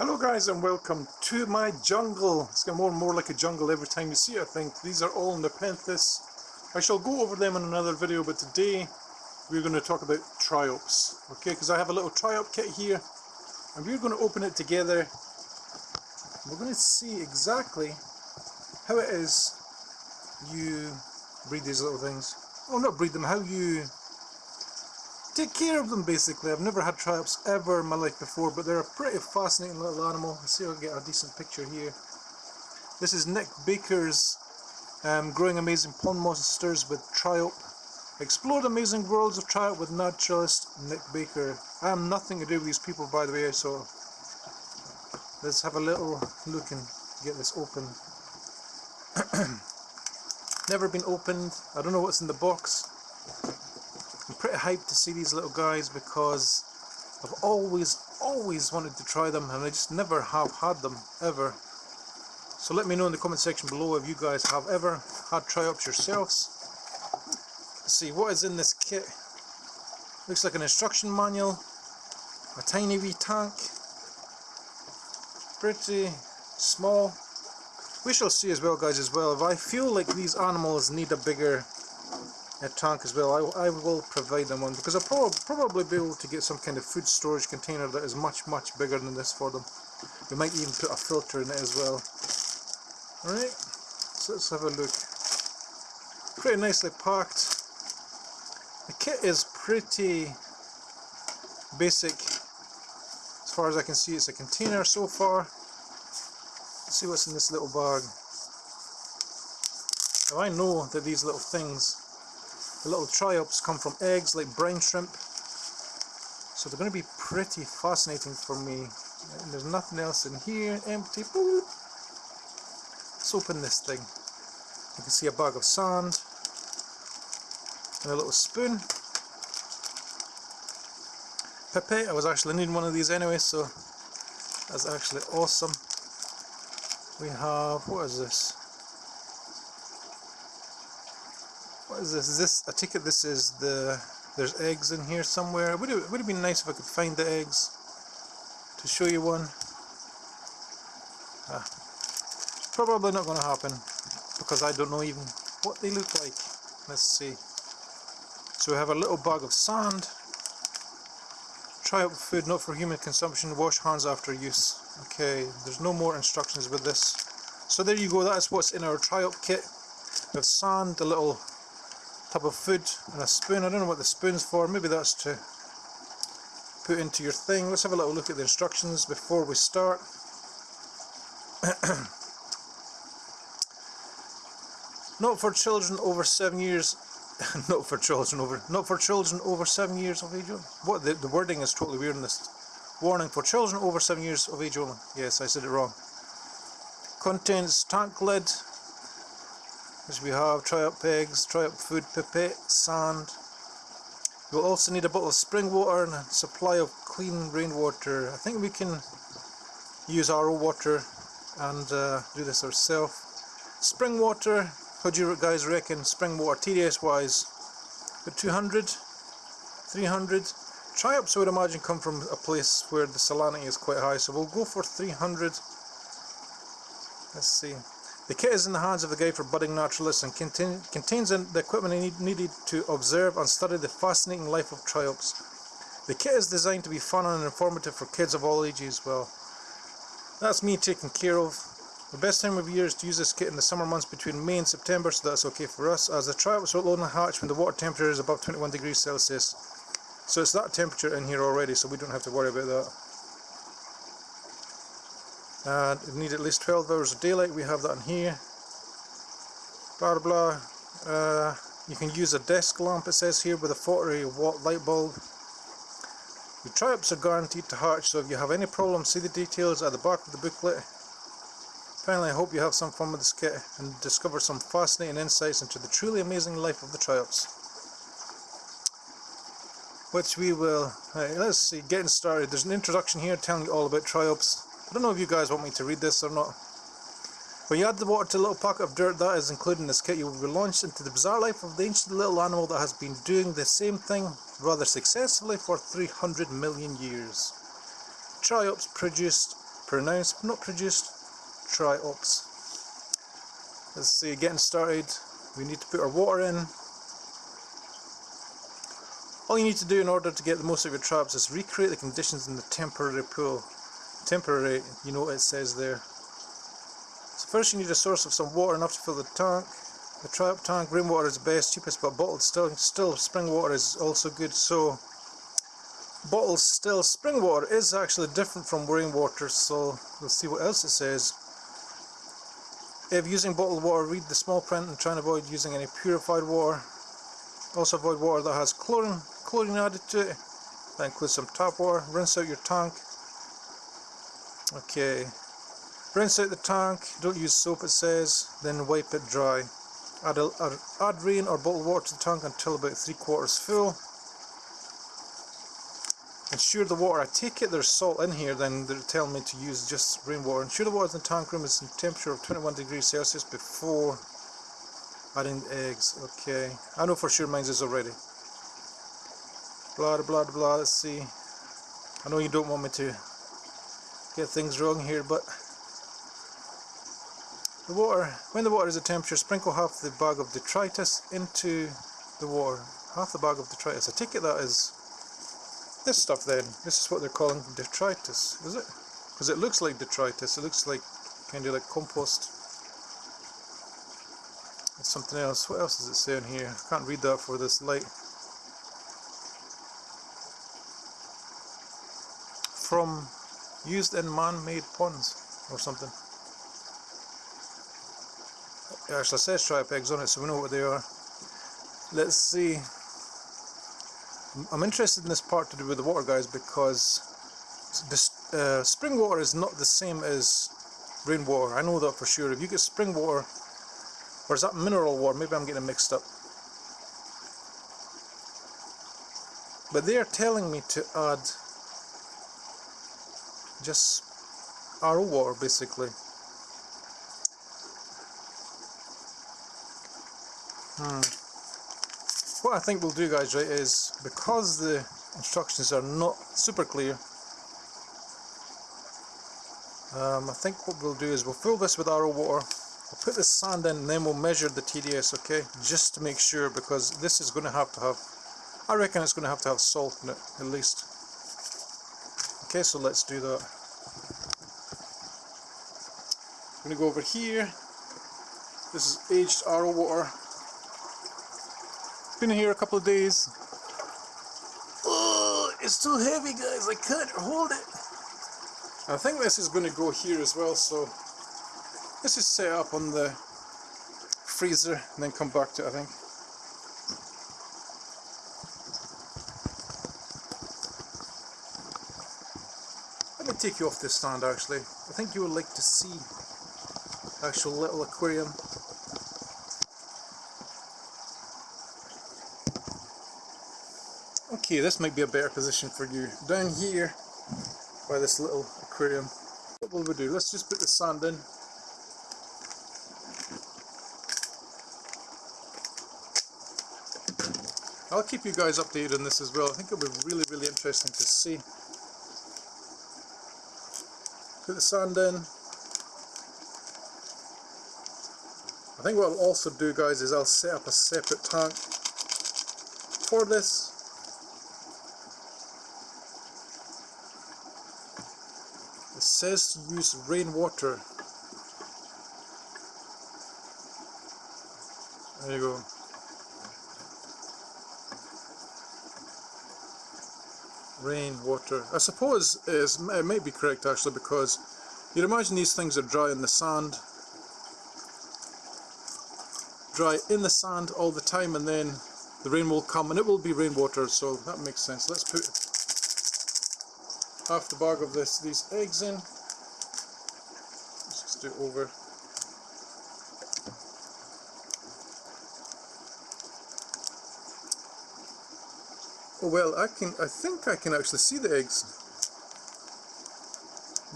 Hello guys and welcome to my jungle. It's getting more and more like a jungle every time you see it I think. These are all Nepenthes. I shall go over them in another video but today we're going to talk about triops. Okay, because I have a little triop kit here and we're going to open it together. We're going to see exactly how it is you breed these little things. Oh, not breed them, how you take care of them basically. I've never had triops ever in my life before, but they're a pretty fascinating little animal. Let's see if I can get a decent picture here. This is Nick Baker's um, Growing Amazing Pond Monsters with Triop. Explore the amazing worlds of Triop with naturalist Nick Baker. I have nothing to do with these people by the way, so let's have a little look and get this open. Never been opened. I don't know what's in the box. Hyped to see these little guys because I've always, always wanted to try them and I just never have had them, ever. So let me know in the comment section below if you guys have ever had triops yourselves. Let's see, what is in this kit? Looks like an instruction manual, a tiny wee tank, pretty small. We shall see as well guys as well, if I feel like these animals need a bigger a tank as well. I, I will provide them one because I'll prob probably be able to get some kind of food storage container that is much much bigger than this for them. We might even put a filter in it as well. Alright, so let's have a look. Pretty nicely packed. The kit is pretty basic as far as I can see it's a container so far. Let's see what's in this little bag. Now I know that these little things the little triops come from eggs like brine shrimp. So they're going to be pretty fascinating for me. And there's nothing else in here, empty. Boop. Let's open this thing. You can see a bag of sand and a little spoon. Pepe, I was actually needing one of these anyway, so that's actually awesome. We have, what is this? What is this? Is this? a ticket? this is the. There's eggs in here somewhere. Would it would have been nice if I could find the eggs to show you one. Ah, probably not going to happen because I don't know even what they look like. Let's see. So we have a little bag of sand. Triop food not for human consumption. Wash hands after use. Okay, there's no more instructions with this. So there you go. That is what's in our triop kit. Have sand, a little tub of food and a spoon. I don't know what the spoon's for, maybe that's to put into your thing. Let's have a little look at the instructions before we start. not for children over seven years not for children over not for children over seven years of age only. What the, the wording is totally weird in this. Warning for children over seven years of age only. Yes, I said it wrong. Contains tank lid, as we have triop eggs, triop food, pipette, sand. We'll also need a bottle of spring water and a supply of clean rainwater. I think we can use RO water and uh, do this ourselves. Spring water, how do you guys reckon spring water TDS wise? About 200? 300? Triops I would imagine come from a place where the salinity is quite high so we'll go for 300. Let's see. The kit is in the hands of the guide for budding naturalists and contain, contains the equipment needed to observe and study the fascinating life of triops. The kit is designed to be fun and informative for kids of all ages well. That's me taken care of. The best time of year is to use this kit in the summer months between May and September so that's okay for us as the triops will only hatch when the water temperature is above 21 degrees Celsius. So it's that temperature in here already so we don't have to worry about that and it need at least 12 hours of daylight. We have that in here. Blah blah uh, you can use a desk lamp it says here with a 40 watt light bulb. The triops are guaranteed to hatch so if you have any problems see the details at the back of the booklet. Finally I hope you have some fun with this kit and discover some fascinating insights into the truly amazing life of the triops. Which we will let's see getting started. There's an introduction here telling you all about triops I don't know if you guys want me to read this or not. When you add the water to a little pocket of dirt that is included in this kit, you will be launched into the bizarre life of the ancient little animal that has been doing the same thing rather successfully for 300 million years. Triops produced pronounced, not produced, triops. Let's see, getting started, we need to put our water in. All you need to do in order to get the most of your triops is recreate the conditions in the temporary pool. Temporary, you know what it says there. So first you need a source of some water enough to fill the tank. The triop tank, rainwater is best, cheapest, but bottled still, still spring water is also good. So bottled still spring water is actually different from rainwater. So we'll see what else it says. If using bottled water, read the small print and try and avoid using any purified water. Also avoid water that has chlorine, chlorine added to it. That includes some tap water. Rinse out your tank. Okay. Rinse out the tank. Don't use soap it says. Then wipe it dry. Add, a, add rain or bottled water to the tank until about three quarters full. Ensure the water, I take it there's salt in here then they're telling me to use just rainwater. Ensure the water in the tank room is in temperature of 21 degrees Celsius before adding the eggs. Okay, I know for sure mine is already. Blah blah blah, let's see. I know you don't want me to get things wrong here but the water, when the water is at temperature, sprinkle half the bag of detritus into the water. Half the bag of detritus. I take it that is this stuff then. This is what they're calling detritus, is it? Because it looks like detritus. It looks like kind of like compost. It's something else. What else is it saying here? I can't read that for this light. From used in man-made ponds or something. It actually says triop eggs on it, so we know what they are. Let's see. I'm interested in this part to do with the water guys because this, uh, spring water is not the same as rainwater. I know that for sure. If you get spring water, or is that mineral water? Maybe I'm getting mixed up. But they are telling me to add just RO water basically. Hmm. What I think we'll do guys right is because the instructions are not super clear um, I think what we'll do is we'll fill this with RO water we'll put the sand in and then we'll measure the TDS okay just to make sure because this is going to have to have I reckon it's going to have to have salt in it at least okay so let's do that I'm going to go over here this is aged RO water It's been here a couple of days. Oh, it's too heavy guys, I can't hold it. I think this is going to go here as well, so this is set up on the freezer and then come back to it I think. Take you off this stand actually. I think you would like to see the actual little aquarium Okay, this might be a better position for you. Down here, by this little aquarium, what will we do? Let's just put the sand in. I'll keep you guys updated on this as well. I think it'll be really, really interesting to see. Put the sand in. I think what I'll also do guys is I'll set up a separate tank for this It says to use rainwater. There you go. Rainwater. I suppose is it might be correct actually because you'd imagine these things are dry in the sand. Dry in the sand all the time and then the rain will come and it will be rainwater so that makes sense. Let's put half the bag of this these eggs in. Let's just do it over. Well, I can. I think I can actually see the eggs.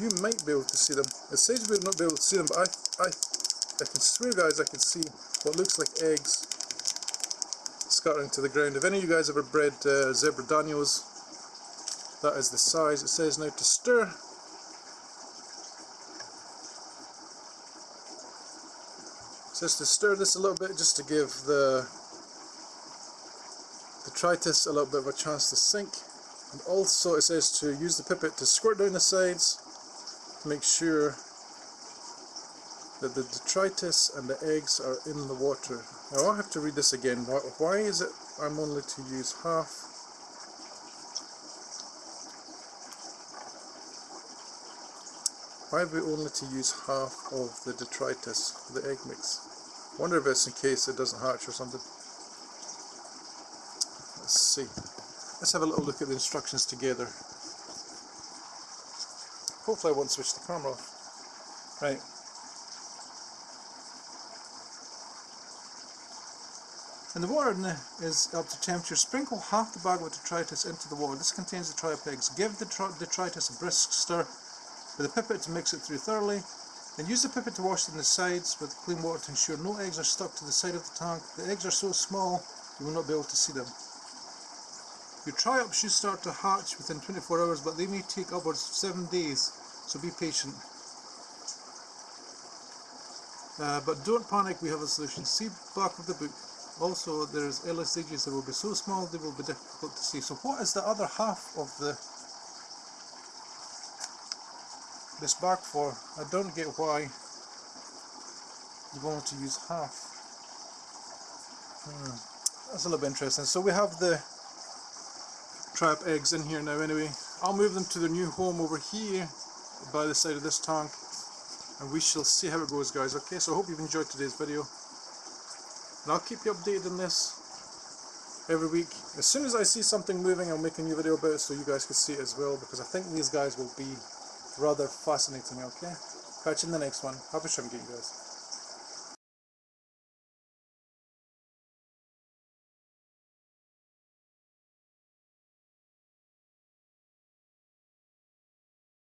You might be able to see them. It says we will not be able to see them, but I, I, I can swear, guys, I can see what looks like eggs scuttering to the ground. If any of you guys ever bred uh, zebra danios, that is the size. It says now to stir. It says to stir this a little bit just to give the detritus a little bit of a chance to sink. And also it says to use the pipet to squirt down the sides to make sure that the detritus and the eggs are in the water. Now I'll have to read this again. Why, is it I'm only to use half? Why are we only to use half of the detritus for the egg mix? wonder if it's in case it doesn't hatch or something. Let's see. Let's have a little look at the instructions together. Hopefully I won't switch the camera off. Right. And the water is up to temperature. Sprinkle half the bag of detritus into the water. This contains the triop eggs. Give the detritus a brisk stir with a pipette to mix it through thoroughly. Then use the pipette to wash in the sides with clean water to ensure no eggs are stuck to the side of the tank. The eggs are so small you will not be able to see them. Your triop should start to hatch within 24 hours but they may take upwards of 7 days so be patient. Uh, but don't panic, we have a solution. See back of the book. Also, there's LSDGs that will be so small they will be difficult to see. So what is the other half of the this bag for? I don't get why you want to use half. Hmm. That's a little bit interesting. So we have the triop eggs in here now anyway. I'll move them to their new home over here by the side of this tank and we shall see how it goes guys okay? So I hope you've enjoyed today's video and I'll keep you updated on this every week. As soon as I see something moving I'll make a new video about it so you guys can see it as well because I think these guys will be rather fascinating okay? Catch you in the next one. Happy shrimp game guys